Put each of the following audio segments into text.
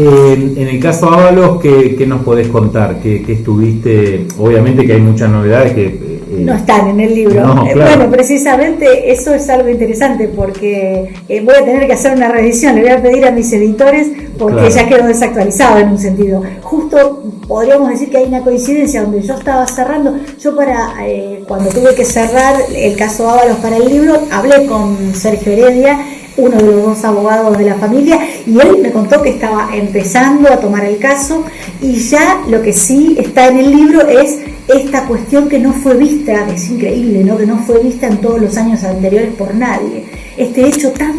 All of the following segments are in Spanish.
en el caso Ábalos, ¿qué, nos podés contar? ¿Qué, estuviste? Obviamente que hay muchas novedades que... Eh, no están en el libro. Eh, bueno, precisamente eso es algo interesante porque eh, voy a tener que hacer una revisión, le voy a pedir a mis editores porque ya quedó desactualizado en un sentido. Justo podríamos decir que hay una coincidencia donde yo estaba cerrando, yo para cuando tuve que cerrar el caso Ábalos para el libro, hablé con Sergio Heredia uno de los dos abogados de la familia, y él me contó que estaba empezando a tomar el caso y ya lo que sí está en el libro es esta cuestión que no fue vista, es increíble, ¿no? que no fue vista en todos los años anteriores por nadie. Este hecho tan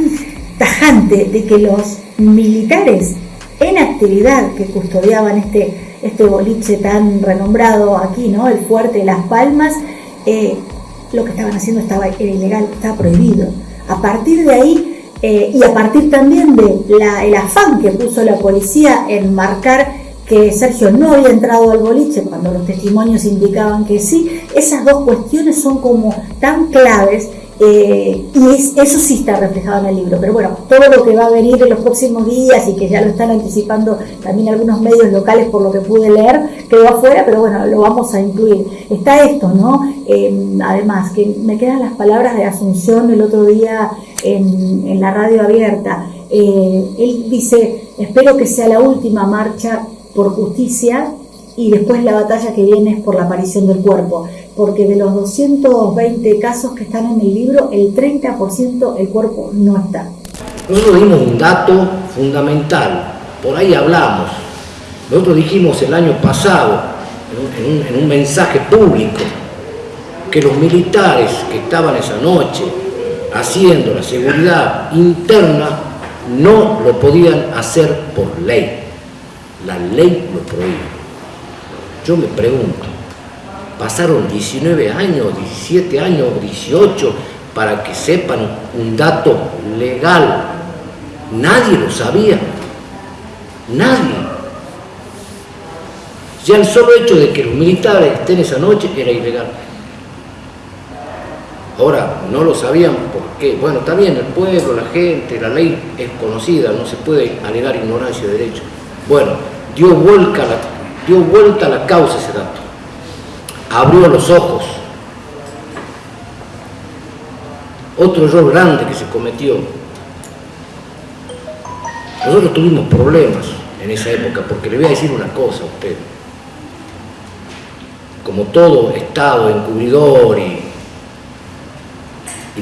tajante de que los militares en actividad que custodiaban este, este boliche tan renombrado aquí, ¿no? el fuerte de Las Palmas, eh, lo que estaban haciendo estaba, era ilegal, estaba prohibido. A partir de ahí eh, y a partir también del el afán que puso la policía en marcar que Sergio no había entrado al boliche cuando los testimonios indicaban que sí, esas dos cuestiones son como tan claves eh, y eso sí está reflejado en el libro. Pero bueno, todo lo que va a venir en los próximos días y que ya lo están anticipando también algunos medios locales por lo que pude leer, quedó afuera, pero bueno, lo vamos a incluir. Está esto, ¿no? Eh, además, que me quedan las palabras de Asunción el otro día en, la radio abierta. Eh, él dice, espero que sea la última marcha por justicia y después la batalla que viene es por la aparición del cuerpo, porque de los 220 casos que están en el libro, el 30% el cuerpo no está. Nosotros dimos un dato fundamental, por ahí hablamos. Nosotros dijimos el año pasado, en un mensaje público, que los militares que estaban esa noche haciendo la seguridad interna no lo podían hacer por ley. La ley lo prohíbe. Yo me pregunto, pasaron 19 años, 17 años, 18 para que sepan un dato legal. Nadie lo sabía. Nadie. Ya el solo hecho de que los militares estén esa noche era ilegal. Ahora, no lo sabían porque, bueno, también el pueblo, la gente, la ley es conocida, no se puede alegar ignorancia de derecho. Bueno, dio vuelta, la, dio vuelta a la causa ese dato, abrió los ojos. Otro error grande que se cometió. Nosotros tuvimos problemas en esa época, porque le voy a decir una cosa a usted. Como todo Estado encubridor y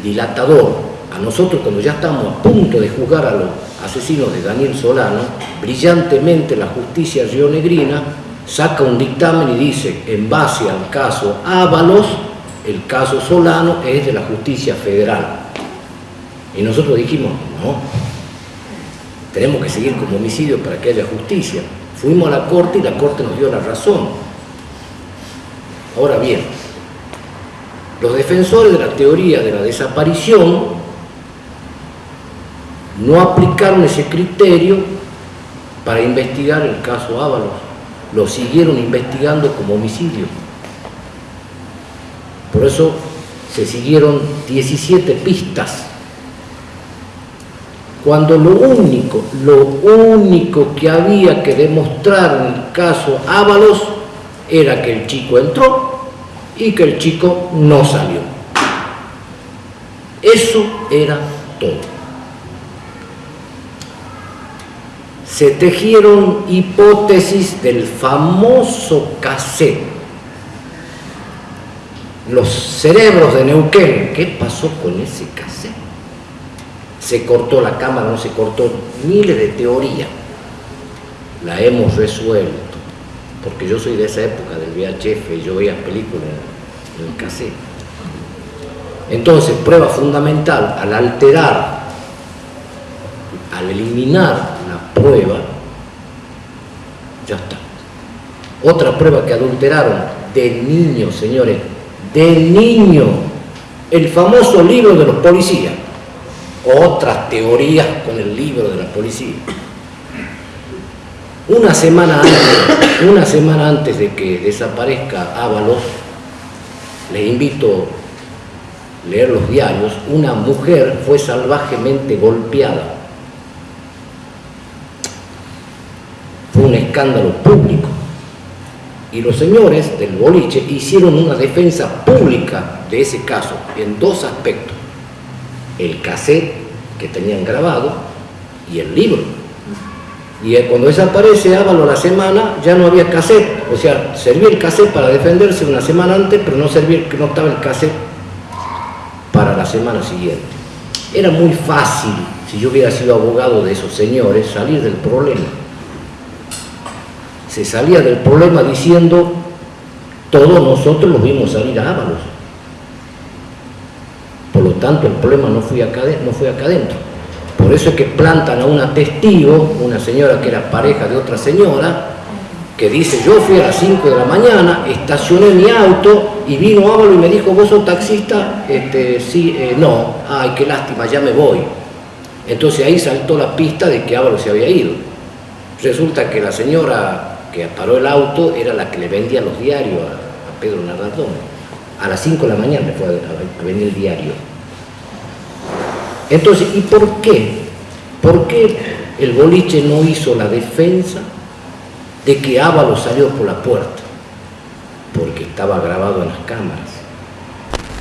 dilatador a nosotros cuando ya estamos a punto de juzgar a los asesinos de Daniel Solano, brillantemente la justicia rionegrina saca un dictamen y dice, en base al caso Ábalos, el caso Solano es de la justicia federal. Y nosotros dijimos, no, tenemos que seguir como homicidio para que haya justicia. Fuimos a la corte y la corte nos dio la razón. Ahora bien, los defensores de la teoría de la desaparición no aplicaron ese criterio para investigar el caso Ábalos, lo siguieron investigando como homicidio. Por eso se siguieron 17 pistas. Cuando lo único, lo único que había que demostrar en el caso Ábalos era que el chico entró y que el chico no salió. Eso era todo. Se tejieron hipótesis del famoso cassette. Los cerebros de Neuquén, ¿qué pasó con ese cassette? Se cortó la cámara, no se cortó, miles de teorías. La hemos resuelto porque yo soy de esa época del VHF y yo veía películas en el cassette. Entonces, prueba fundamental, al alterar, al eliminar prueba, ya está. Otra prueba que adulteraron de niño, señores, de niño, el famoso libro de los policías. Otras teorías con el libro de la policía. Una semana antes, una semana antes de que desaparezca Ábalos, les invito a leer los diarios, una mujer fue salvajemente golpeada. Un escándalo público. Y los señores del boliche hicieron una defensa pública de ese caso en dos aspectos. El cassette que tenían grabado y el libro. Y cuando desaparece Ávalo la semana, ya no había cassette. O sea, servía el cassette para defenderse una semana antes, pero no servía, no estaba el cassette para la semana siguiente. Era muy fácil, si yo hubiera sido abogado de esos señores, salir del problema se salía del problema diciendo, todos nosotros los vimos salir a Ábalos. Por lo tanto, el problema no fue acá, no fue acá adentro. Por eso es que plantan a una testigo, una señora que era pareja de otra señora, que dice, yo fui a las 5 de la mañana, estacioné mi auto y vino Ávalo y me dijo, ¿vos sos taxista? Este, sí, eh, no, ay, qué lástima, ya me voy. Entonces ahí saltó la pista de que Ávalo se había ido. Resulta que la señora que paró el auto era la que le vendía los diarios a, Pedro Nardón. A las 5 de la mañana fue a, venir el diario. Entonces, ¿y por qué? ¿Por qué el boliche no hizo la defensa de que Ávalo salió por la puerta? Porque estaba grabado en las cámaras.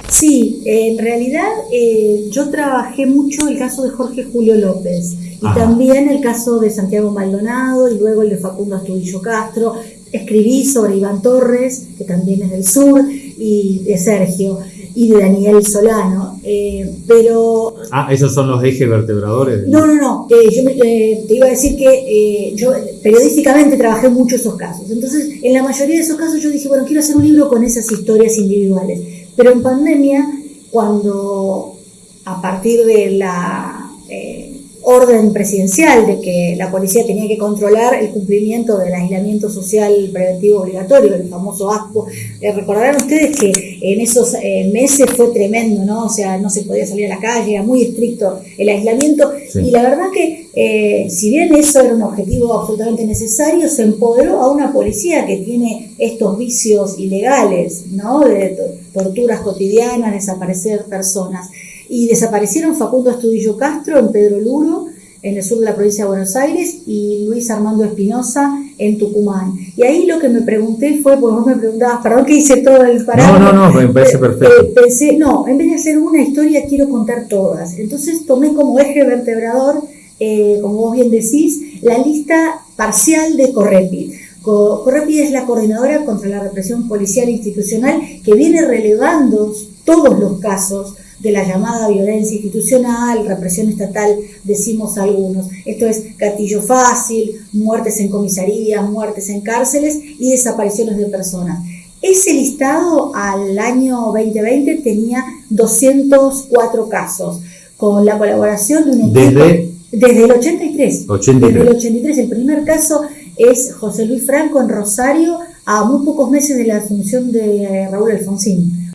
Sí, en realidad eh, yo trabajé mucho el caso de Jorge Julio López y también el caso de Santiago Maldonado y luego el de Facundo Astudillo Castro. Escribí sobre Iván Torres, que también es del sur, y de Sergio, y de Daniel Solano. Eh, pero. Ah, esos son los ejes vertebradores. No, no, no. Eh, yo eh, te iba a decir que yo periodísticamente trabajé mucho esos casos. Entonces, en la mayoría de esos casos yo dije, bueno, quiero hacer un libro con esas historias individuales. Pero en pandemia, cuando a partir de la orden presidencial de que la policía tenía que controlar el cumplimiento del aislamiento social preventivo obligatorio, el famoso ASPO. Eh, recordarán ustedes que en esos eh, meses fue tremendo, ¿no? O sea, no se podía salir a la calle, era muy estricto el aislamiento. Y la verdad que, eh, si bien eso era un objetivo absolutamente necesario, se empoderó a una policía que tiene estos vicios ilegales, ¿no? De torturas cotidianas, desaparecer personas y desaparecieron Facundo Astudillo Castro en Pedro Luro, en el sur de la provincia de Buenos Aires, y Luis Armando Espinosa en Tucumán. Y ahí lo que me pregunté fue, porque vos me preguntabas, perdón que hice todo el parado. No, no, no, me parece perfecto. Eh, pensé, no, en vez de hacer una historia, quiero contar todas. Entonces tomé como eje vertebrador, eh, como vos bien decís, la lista parcial de Correpi. Correpi es la coordinadora contra la represión policial institucional que viene relevando todos los casos de la llamada violencia institucional, represión estatal, decimos algunos. Esto es gatillo fácil, muertes en comisarías, muertes en cárceles y desapariciones de personas. Ese listado al año 2020 tenía 204 casos, con la colaboración de un equipo... Desde, desde el 83. Desde el 83. El primer caso es José Luis Franco en Rosario, a muy pocos meses de la asunción de eh, Raúl Alfonsín.